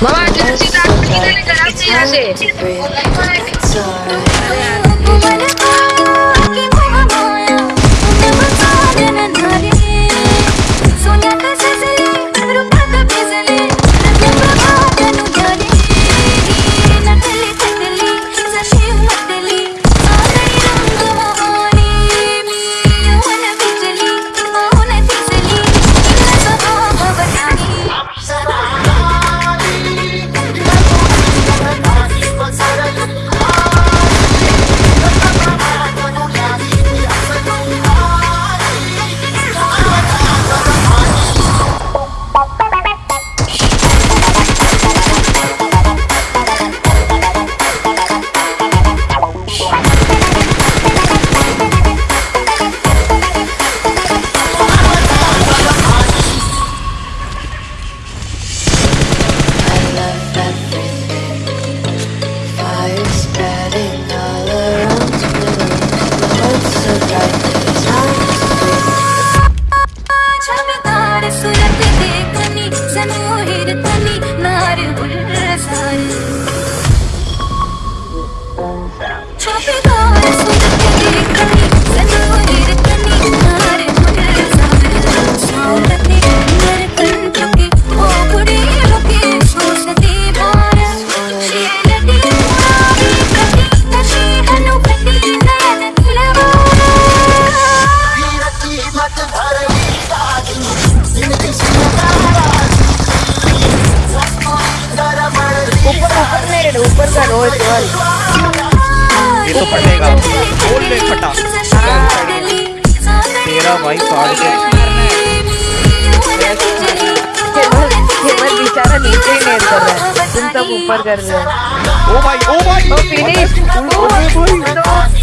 Mama, just see that. See that. See that. See that. See that. See that. See that. ऊपर ऊपर का रोज रोज ये तो फटेगा। बोल ले फटा। तेरा भाई फाड़ के बेचारा नीचे ही नेट कर रहा है। तुम सब ऊपर कर रहे हो। ओ भाई ओ भाई। ओ फिनिश ओ भाई।